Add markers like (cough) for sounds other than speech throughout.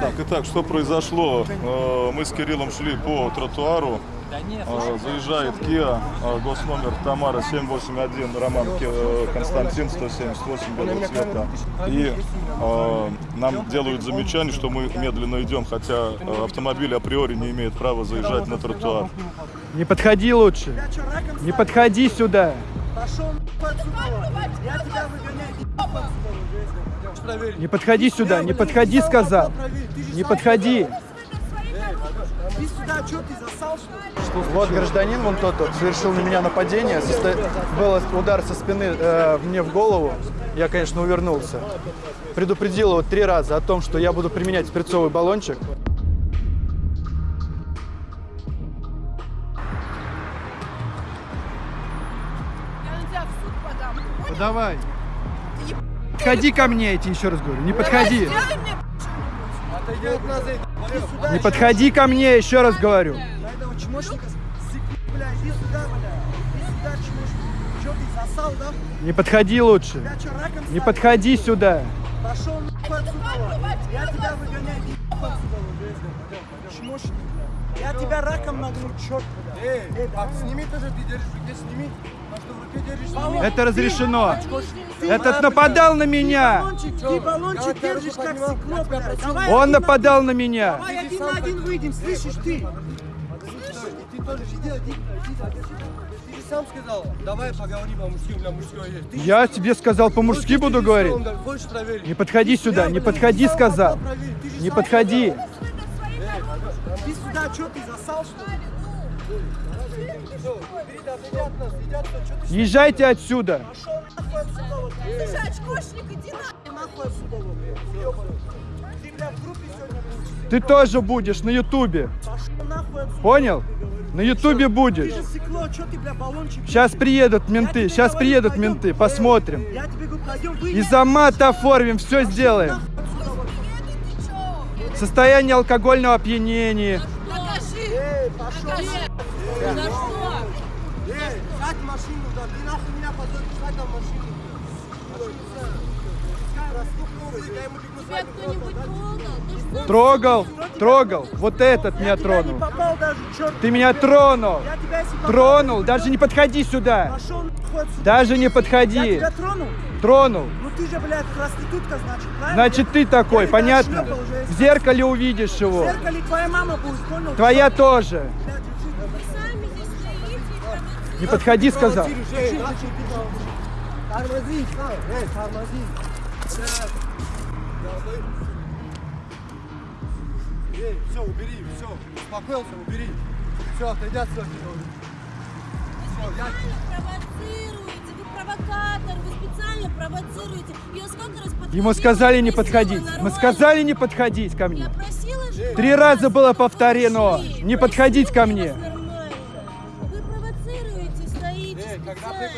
Так, итак, что произошло? Э, Мы с Кириллом шли по тротуару. Э, Заезжает Kia, э, госномер Тамара 781, Роман Константин 178 белого цвета. И э, нам делают замечание, что мы медленно идем, хотя автомобиль априори не имеет права заезжать на тротуар. Не подходи лучше. Не подходи сюда. Пошел. Я тебя выгоняю. Отсюда. Не подходи сюда. Не подходи, сказал. Не подходи. Иди сюда, что ты засал, что ли? Вот гражданин, вон тот, вот, совершил на меня нападение. Состо- Был удар со спины э, мне в голову. Я, конечно, увернулся. Предупредил его три раза о том, что я буду применять спирцовый баллончик. Я на тебя в суд подам. Давай. Подходи ко мне, я тебе еще раз говорю. Не подходи. Не подходи ко мне, еще раз говорю. На этого чмошника сыкни, бля, иди сюда, бля. Иди сюда, чмошник. Что ты засал, да? Не подходи лучше. Не подходи сюда. Я тебя выгоняю. Чмошник. Я раком нагну, черт, бля. Эй, Эй, а сними тоже, ты держишь руке, сними. Это разрешено. Ты, Этот нападал на Ты меня. ты баллончик держишь как стекло, Он нападал на меня. Давай один на один выйдем, слышишь ты? Ты тоже, иди, иди, иди, иди. Ты же сам сказал, давай поговорим по-мужски, у меня мужское есть. Ты Я тебе сказал, по-мужски буду говорить. Не подходи сюда, не подходи, ты сказал. ты Не подходи. Иди сюда, что ты засал, что ли? Езжайте отсюда. Ты, тоже будешь на ютубе. Понял? На ютубе будешь. Сейчас приедут менты, сейчас приедут менты, посмотрим. И за мат оформим, все сделаем. Состояние алкогольного опьянения. Покажи. Эй, пошел. Покажи. За что? Эй, сядь в машину, да, ты нахуй меня позоришь, сядь там в машину. Я ему бегу Трогал? Трогал. Вот этот меня тронул. Ты меня тронул. Тронул. Даже не подходи сюда. Даже не подходи. тронул? Ну ты же, блядь, проститутка, значит, правильно? Значит, ты такой, понятно? В зеркале увидишь В его. зеркале твоя мама будет, понял? Твоя тоже. Не подходи, сказал. Тормози, тормози. Эй, все, убери, все, успокоился, убери. Все, отойди отсюда. Все, я... провоцируете, вы провокатор, вы специально провоцируете. Я сколько раз подходила, Ему сказали не подходить. Мы сказали не подходить ко Я мне. просила же. Три раза было повторено. Не подходить ко мне.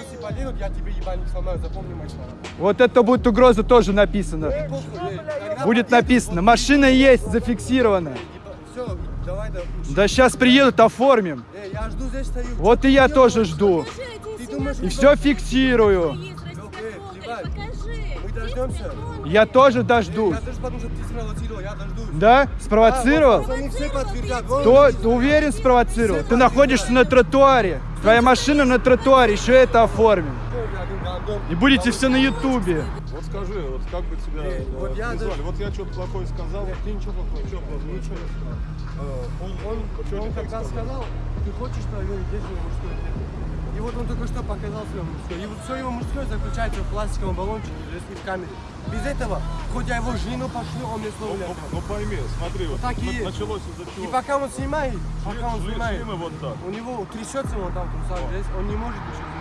Преподси полинут, я тебе ебальник сломаю, запомни мои слова. Вот это будет угроза тоже написано. Похуй, эй, когда Будет написано. Машина есть, зафиксирована. Все, давай, да. Да сейчас приедут, оформим. Эй, я жду здесь стою. Вот и я тоже жду. И все фиксирую. есть, дождемся. Я тоже дождусь. Я даже потому, что ты спровоцировал, я дождусь. Да? Спровоцировал? Они все подтвердят. Видите? уверен спровоцировал? Ты находишься на тротуаре. Твоя машина на тротуаре, еще это оформим. И будете все на ютубе. Вот скажи, вот как бы тебя э, вот я даже- Вот я что-то плохое сказал. Нет, ты ничего плохого. Ничего плохого. Ничего не сказал. Э, Он, он, он не так когда сказал? ты хочешь же его мужское тело? И вот он только что показал свое мужское. И вот все его мужское заключается в пластиковом баллончике, если в камере. Без этого, хоть я его жену пошлю, он мне Ну, слово не ну, ну пойми, смотри, вот Так и есть. началось из-за чего. И пока он снимает, пока он снимает, вот так. у него трясется он там, трусах, он не может ничего.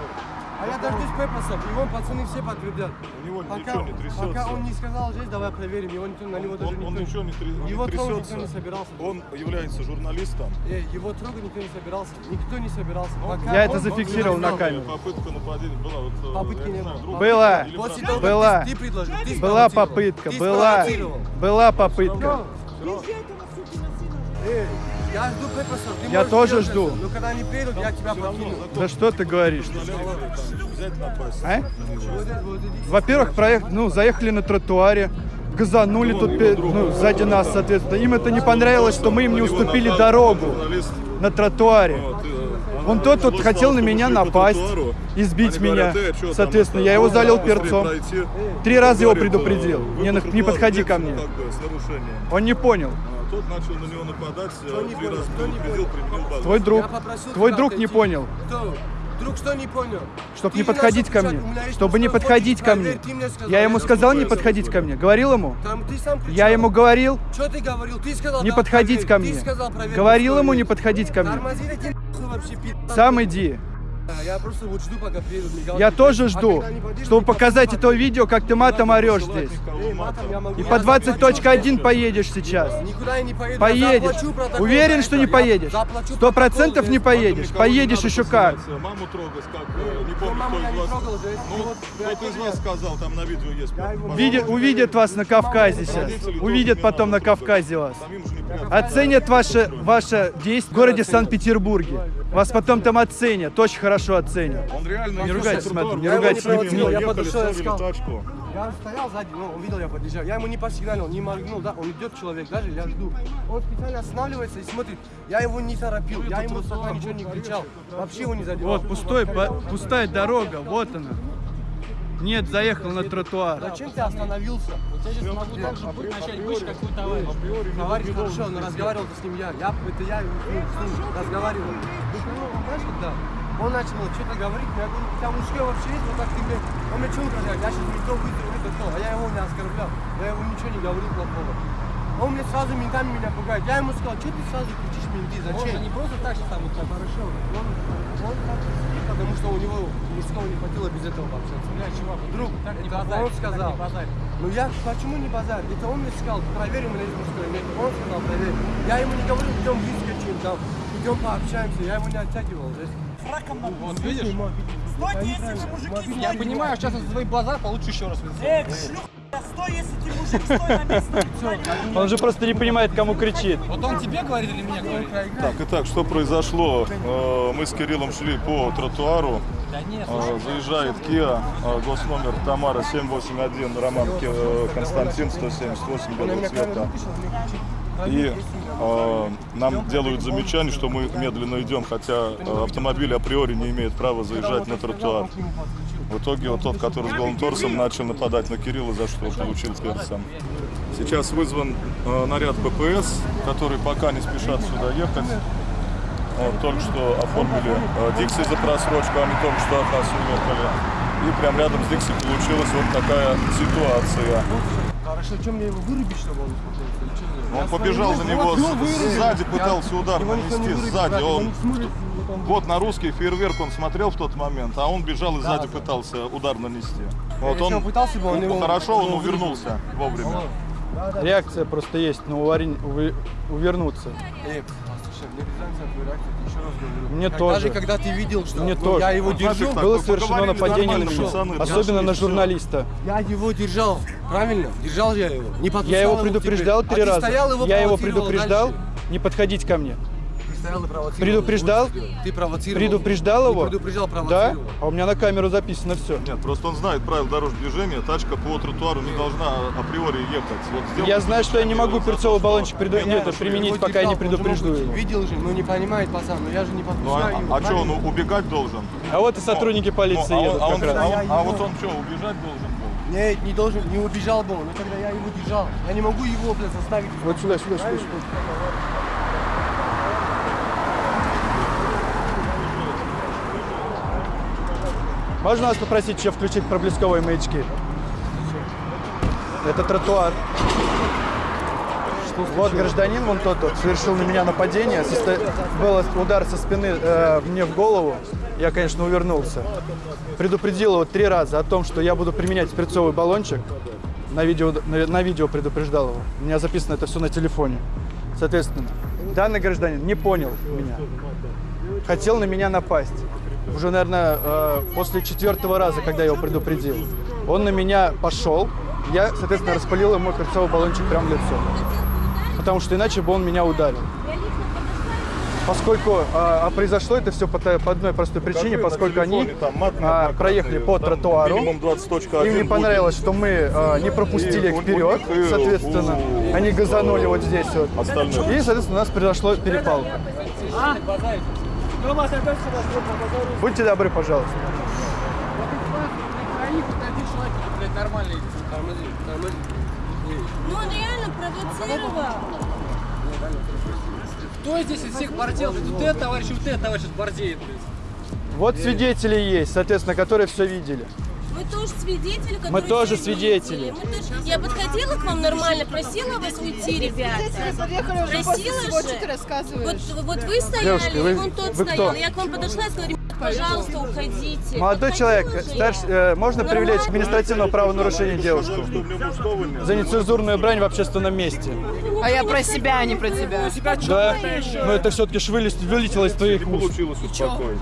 А я дождусь Пеппаса, и вон пацаны все подтвердят. У него Пока, ничего не трясется. пока он не сказал здесь, давай проверим, его никто, на него даже он, он никто ничего не, тря- Его трогать трясется. никто не собирался. Он является журналистом. Эй, его трогать никто не собирался. Никто не собирался. Пока Я это он- зафиксировал он на камеру. Попытка нападения была. Вот, э, Попытки не знаю, было. друг- Была. После того, Была. ты, ты предложил, ты Была попытка, Ты была. Была попытка. Вези этого сукина сына. Эй, я жду Пеппаса, ты Я тоже жду. Но когда они приедут, я тебя покину. Да что ты говоришь? А? Во-первых, проехали, ну, заехали на тротуаре. газанули тут пе- ну, сзади нас, соответственно. Им это не понравилось, что мы им не уступили дорогу на тротуаре. Вон тот вот хотел на меня напасть, избить меня. Соответственно, я его залил перцом. Три раза его предупредил. Не, на- не подходи ко мне. Он не понял. Тот начал на него нападать, э, три раза предупредил, применил базу. Твой друг, твой друг не понял. Кто? Друг что не понял? Чтоб Ты не подходить ко мне. «У меня есть Чтобы не подходить ко мне. Я ему сказал не подходить ко мне. Говорил ему? Я ему говорил Что ты говорил? Ты сказал, не подходить ко мне. Говорил ему не подходить ко мне. Сам иди. Я просто вот жду, пока приедут мигалки. Я тоже А жду, подъедут, чтобы показать это видео, как ты матом орешь здесь. Эй, матом я могу. И по заплачу 20.1 поедешь сейчас. Никуда я не поеду. я Поедешь. заплачу Уверен, что не поедешь. Сто процентов не поедешь. Поедешь еще как. Маму трогать, как, э, не помню, мама кто из вас. Ну, из сказал, там на видео есть. увидят вас на Кавказе сейчас. Увидят потом на. Кавказе вас. Оценят ваше, ваше действие в городе Санкт-Петербурге. Вас потом там оценят, очень хорошо оценят. Он реально Не ругайтесь, Матом, не ругайтесь, ехали, не я подошел, я ставили сказал. тачку. Я стоял сзади, ну, он видел, я подъезжаю. Я ему не посигналил, не моргнул, да, он идет человек, даже я жду. Он специально останавливается и смотрит. Я его не торопил, я ему пока ничего не кричал. Вообще его не задевал. Вот пустой, по- пустая дорога, вот она. Нет, заехал на тротуар. Зачем ты остановился? Я сейчас могу так же будет начать бычь, как твой товарищ. Товарищ хорошо, но разговаривал с ним я. Я, это я ну, с ним разговаривал. Ну, знаешь, когда он начал что-то говорить, я говорю, у тебя мужской вообще есть, вот так ты мне, он мне что угрожает, я сейчас метро выйду, это то, а я его не оскорблял, я ему ничего не говорил плохого. Он мне сразу ментами меня пугает, я ему сказал, что ты сразу кричишь менты, Он зачем? не просто так же там вот так. Хорошо, он, он так сидит, потому что у него мужского не хватило без этого пообщаться. Бля, чувак, Друг, так не базарь, он так сказал. не базарь. Ну я почему не базар? Это он мне сказал, проверь у меня есть мужское нет. Он сказал, проверь. Я ему не говорю, идем выскочим там, идем пообщаемся. Я его не оттягивал. то есть. Вот видишь? Стойте, если вы мужики, Я понимаю, сейчас за твой базар получу еще раз. в лицо. Стой, если ты мужик, стой на месте. (laughs) Он же просто не понимает, кому кричит. Вот он тебе говорит или мне говорит? Так, итак, что произошло? Э, Мы с Кириллом шли по тротуару. Э, Заезжает Kia, э, госномер Тамара 781, Роман Константин 178 белого цвета. И э, нам делают замечание, что мы медленно идем, хотя автомобиль априори не имеет права заезжать на тротуар. В итоге вот тот, который с голым торсом, начал нападать на Кирилла, за что получил перцем. Сейчас вызван э, наряд ППС, который пока не спешат сюда ехать. Вот, только что оформили э, Дикси за просрочку, они только что от нас уехали. И прям рядом с Дикси получилась вот такая ситуация. Хорошо, что мне его вырубить, чтобы он Он побежал за него, сзади пытался удар нанести, сзади. Он вот он- вот на русский фейерверк он смотрел в тот момент, а он бежал и сзади пытался удар нанести. Вот Если он пытался бы, он его- хорошо, он увернулся вовремя. Реакция просто есть на уварень- уве- увернуться. Эй, мне без разницы от твоей реакции, я еще раз говорю. Мне Как- тоже. Даже когда ты видел, что Мне ну, тоже. я его смотри, держу, как Было вы совершено нападение на меня, пацаны, особенно на журналиста. я его держал, правильно? Держал я его. Не Я его предупреждал три а раза. его Я его предупреждал дальше. не подходить ко мне. Ты стоял и провоцировал. Предупреждал? Ты провоцировал. Предупреждал Не его? предупреждал, Да? провоцировал. А у меня на камеру записано все. Нет, просто он знает правила дорожного движения, тачка по тротуару не должна априори ехать. Вот сделал Я знаю, что я не могу перцовый баллончик приду- Нет, нет, ну, применить, пока я не предупрежду его. Видел же, ну не понимает пацан, но я же не Ну, а, подпускаю его. а что, он убегать должен? А вот и сотрудники полиции Ну, а он- едут а он- как раз. а а вот он что, убежать должен был? Нет, не должен, не убежал бы он, но тогда я его держал. Я не могу его, блядь, заставить. Вот сюда, сюда, сюда, сюда. Можно вас попросить еще включить проблесковые маячки? Это тротуар. Вот гражданин, вон тот вот, совершил на меня нападение. Состо- Был удар со спины э, мне в голову. Я, конечно, увернулся. Предупредил его три раза о том, что я буду применять перцовый баллончик. На видео, на, на видео предупреждал его. У меня записано это все на телефоне. Соответственно, данный гражданин не понял меня. Хотел на меня напасть. Уже, наверное, э, после четвертого раза, когда я его предупредил. Он на меня пошел. Я, соответственно, распалил ему перцовый баллончик прямо в лицо. Потому что иначе бы он меня ударил. Поскольку а, а произошло это все по, по одной простой причине, Покажи на поскольку они там мат а, проехали по там тротуару. Минимум 20.1 Им не будет. понравилось, что мы а, не пропустили И их вперед, и соответственно, у- они газанули вот здесь вот. Остальных. И, соответственно, у нас произошла перепалка. Будьте добры, пожалуйста. Троих, вот один человек, блядь, нормальный. Тормози, тормози. Ну он реально провоцировал. Кто здесь из всех бордел? Тут ты, товарищ, вот ты, товарищ, бордеет. Вот свидетели есть, соответственно, которые все видели. Мы тоже свидетели, которые Мы тоже свидетели. Мы тоже- Я подходила к вам нормально, просила вас уйти, ребята. Просила же. Вот, вот вы стояли, Девушка, вы- и вон тот вы стоял. кто? Я к вам подошла и сказала, «Ребят, пожалуйста, уходите. Молодой человек, старш- э, можно привлечь к административному правонарушению девушку за нецензурную брань в общественном месте. А я про себя, а не про тебя. Да? Но это все-таки ж вылез- вылетело из твоих уст.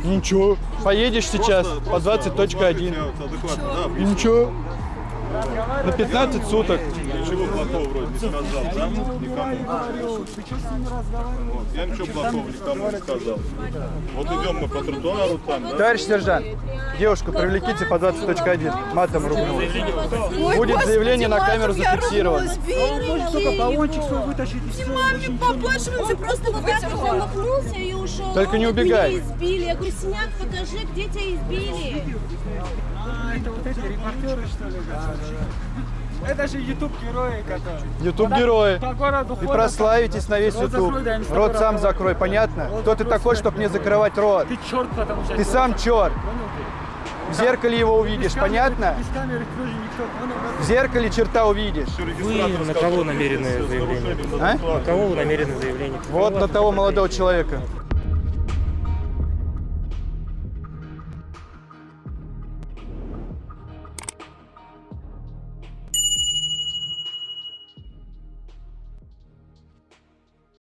Ничего. Поедешь сейчас по 20.1. Я вот адекватно, да, И Ничего. На 15 суток. Ничего плохого вроде не сказал, да? Никому. Вот. Я ничего плохого никому не сказал. Вот идем мы по тротуару там, да? Товарищ сержант, девушку привлеките по 20.1. Матом ругнул. Будет заявление на камеру зафиксировано. Только его. баллончик свой вытащить и все. Маме побольше, он просто вот так вот замахнулся и ушел. Только Он не убегай. Избили. Я говорю, синяк, покажи, где тебя избили. А, это вот эти репортеры, что ли? Это же YouTube герои, которые Ютуб герои. по городу И прославитесь на весь сто Рот сам закрой, понятно? Кто ты такой, чтобы мне закрывать рот? Ты черт, потому что... Ты сам черт. В зеркале его увидишь, понятно? В зеркале черта увидишь. Вы на кого намерены заявление? А? На кого вы намерены заявление? Вот на того молодого человека.